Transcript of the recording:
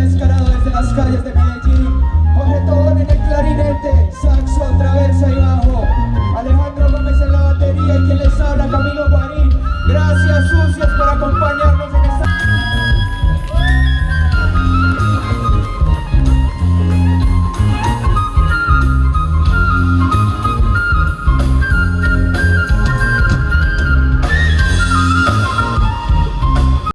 descarado desde las calles de Medellín.